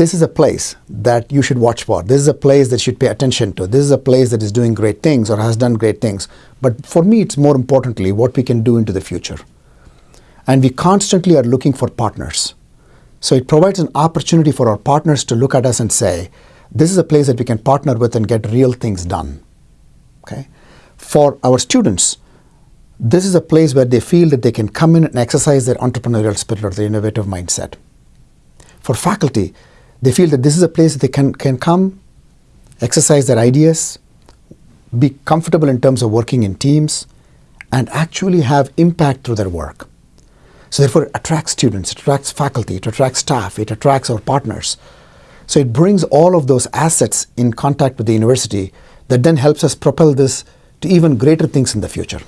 this is a place that you should watch for. This is a place that you should pay attention to. This is a place that is doing great things or has done great things. But for me, it's more importantly what we can do into the future. And we constantly are looking for partners. So it provides an opportunity for our partners to look at us and say, this is a place that we can partner with and get real things done. Okay? For our students, this is a place where they feel that they can come in and exercise their entrepreneurial spirit or their innovative mindset. For faculty, they feel that this is a place they can, can come, exercise their ideas, be comfortable in terms of working in teams, and actually have impact through their work. So therefore it attracts students, it attracts faculty, it attracts staff, it attracts our partners. So it brings all of those assets in contact with the university that then helps us propel this to even greater things in the future.